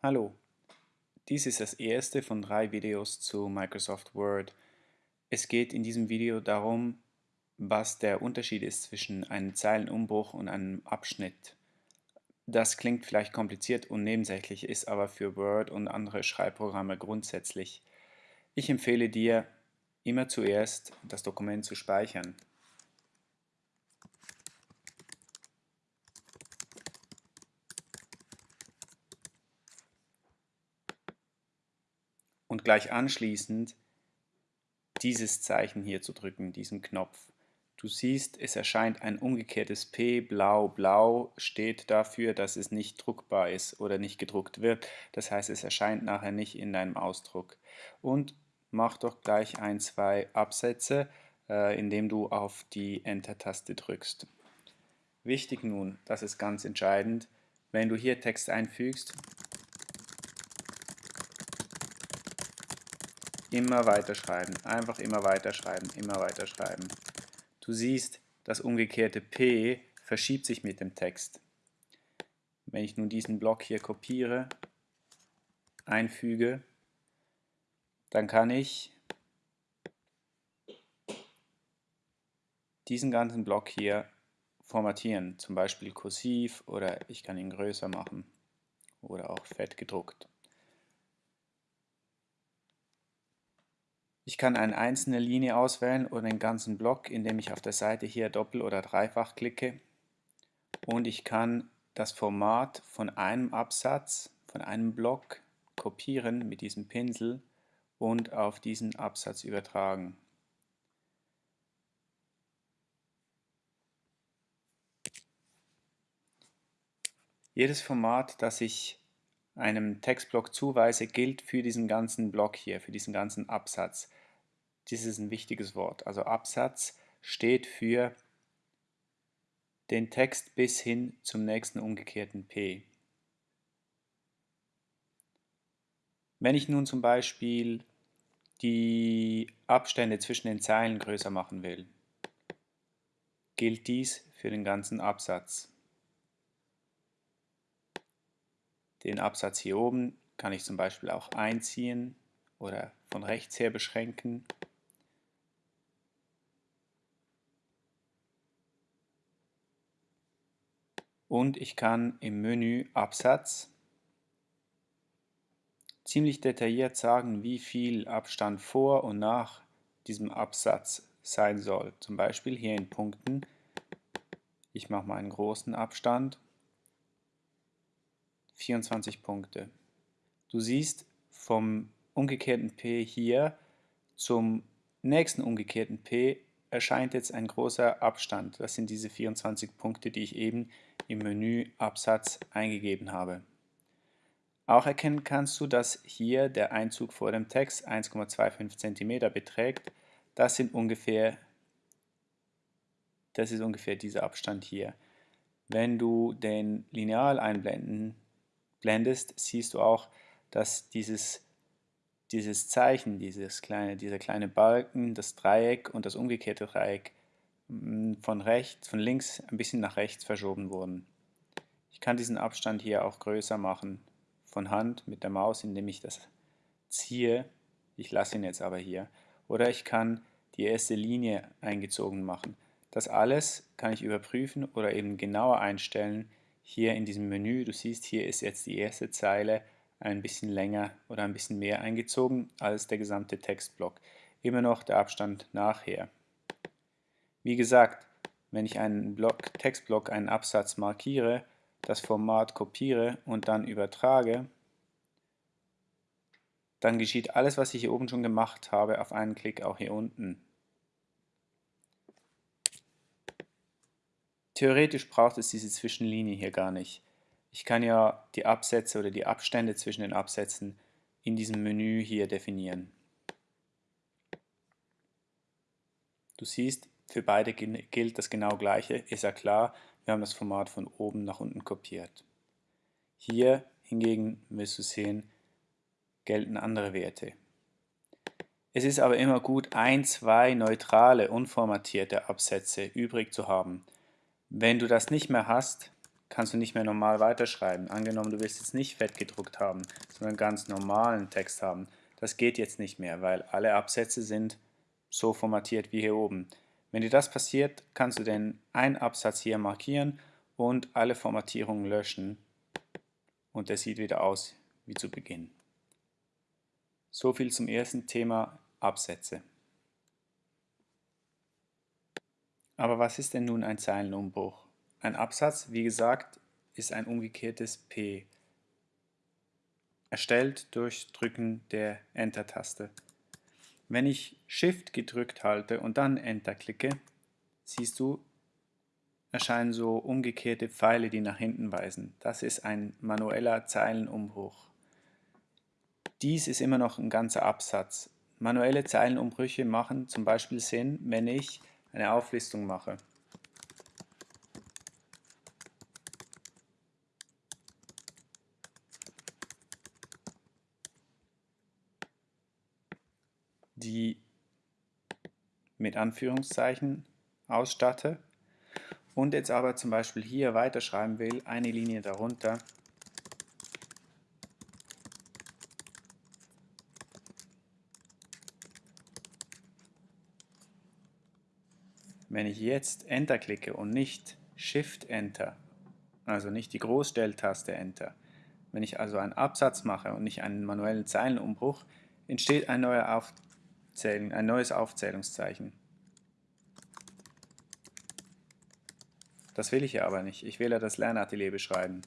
Hallo, dies ist das erste von drei Videos zu Microsoft Word. Es geht in diesem Video darum, was der Unterschied ist zwischen einem Zeilenumbruch und einem Abschnitt. Das klingt vielleicht kompliziert und nebensächlich, ist aber für Word und andere Schreibprogramme grundsätzlich. Ich empfehle dir, immer zuerst das Dokument zu speichern. Und gleich anschließend dieses Zeichen hier zu drücken, diesen Knopf. Du siehst, es erscheint ein umgekehrtes P, blau, blau, steht dafür, dass es nicht druckbar ist oder nicht gedruckt wird. Das heißt, es erscheint nachher nicht in deinem Ausdruck. Und mach doch gleich ein, zwei Absätze, äh, indem du auf die Enter-Taste drückst. Wichtig nun, das ist ganz entscheidend, wenn du hier Text einfügst, Immer weiter schreiben, einfach immer weiter schreiben, immer weiter schreiben. Du siehst, das umgekehrte P verschiebt sich mit dem Text. Wenn ich nun diesen Block hier kopiere, einfüge, dann kann ich diesen ganzen Block hier formatieren, zum Beispiel kursiv oder ich kann ihn größer machen oder auch fett gedruckt. Ich kann eine einzelne Linie auswählen oder den ganzen Block, indem ich auf der Seite hier doppel- oder dreifach klicke. Und ich kann das Format von einem Absatz, von einem Block kopieren mit diesem Pinsel und auf diesen Absatz übertragen. Jedes Format, das ich einem Textblock zuweise, gilt für diesen ganzen Block hier, für diesen ganzen Absatz. Dies ist ein wichtiges Wort. Also Absatz steht für den Text bis hin zum nächsten umgekehrten P. Wenn ich nun zum Beispiel die Abstände zwischen den Zeilen größer machen will, gilt dies für den ganzen Absatz. Den Absatz hier oben kann ich zum Beispiel auch einziehen oder von rechts her beschränken. Und ich kann im Menü Absatz ziemlich detailliert sagen, wie viel Abstand vor und nach diesem Absatz sein soll. Zum Beispiel hier in Punkten. Ich mache mal einen großen Abstand 24 Punkte. Du siehst vom umgekehrten P hier zum nächsten umgekehrten P erscheint jetzt ein großer Abstand. Das sind diese 24 Punkte, die ich eben im Menü Absatz eingegeben habe. Auch erkennen kannst du, dass hier der Einzug vor dem Text 1,25 cm beträgt. Das sind ungefähr das ist ungefähr dieser Abstand hier. Wenn du den Lineal einblenden blendest, siehst du auch, dass dieses, dieses Zeichen, dieses kleine, dieser kleine Balken, das Dreieck und das umgekehrte Dreieck von rechts, von links ein bisschen nach rechts verschoben wurden. Ich kann diesen Abstand hier auch größer machen, von Hand mit der Maus, indem ich das ziehe. Ich lasse ihn jetzt aber hier. Oder ich kann die erste Linie eingezogen machen. Das alles kann ich überprüfen oder eben genauer einstellen, hier in diesem Menü, du siehst, hier ist jetzt die erste Zeile ein bisschen länger oder ein bisschen mehr eingezogen als der gesamte Textblock. Immer noch der Abstand nachher. Wie gesagt, wenn ich einen Block, Textblock, einen Absatz markiere, das Format kopiere und dann übertrage, dann geschieht alles, was ich hier oben schon gemacht habe, auf einen Klick auch hier unten. Theoretisch braucht es diese Zwischenlinie hier gar nicht. Ich kann ja die Absätze oder die Abstände zwischen den Absätzen in diesem Menü hier definieren. Du siehst, für beide gilt das genau gleiche, ist ja klar, wir haben das Format von oben nach unten kopiert. Hier hingegen wirst du sehen, gelten andere Werte. Es ist aber immer gut, ein, zwei neutrale, unformatierte Absätze übrig zu haben, wenn du das nicht mehr hast, kannst du nicht mehr normal weiterschreiben. Angenommen, du willst jetzt nicht fett gedruckt haben, sondern ganz normalen Text haben. Das geht jetzt nicht mehr, weil alle Absätze sind so formatiert wie hier oben. Wenn dir das passiert, kannst du den einen Absatz hier markieren und alle Formatierungen löschen und der sieht wieder aus wie zu Beginn. So viel zum ersten Thema Absätze. Aber was ist denn nun ein Zeilenumbruch? Ein Absatz, wie gesagt, ist ein umgekehrtes P, erstellt durch Drücken der Enter-Taste. Wenn ich Shift gedrückt halte und dann Enter klicke, siehst du, erscheinen so umgekehrte Pfeile, die nach hinten weisen. Das ist ein manueller Zeilenumbruch. Dies ist immer noch ein ganzer Absatz. Manuelle Zeilenumbrüche machen zum Beispiel Sinn, wenn ich eine Auflistung mache. Die mit Anführungszeichen ausstatte und jetzt aber zum Beispiel hier weiterschreiben will, eine Linie darunter, Wenn ich jetzt Enter klicke und nicht Shift Enter, also nicht die Großstelltaste Enter, wenn ich also einen Absatz mache und nicht einen manuellen Zeilenumbruch, entsteht ein neuer Auf Aufzählen, ein neues Aufzählungszeichen. Das will ich ja aber nicht. Ich will ja das Lernatelier beschreiben.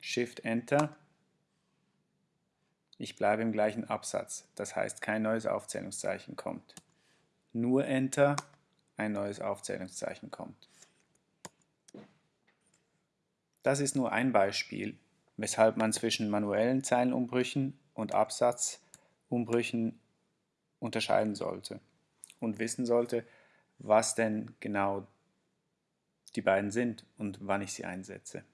Shift Enter. Ich bleibe im gleichen Absatz, das heißt kein neues Aufzählungszeichen kommt nur Enter ein neues Aufzählungszeichen kommt. Das ist nur ein Beispiel, weshalb man zwischen manuellen Zeilenumbrüchen und Absatzumbrüchen unterscheiden sollte und wissen sollte, was denn genau die beiden sind und wann ich sie einsetze.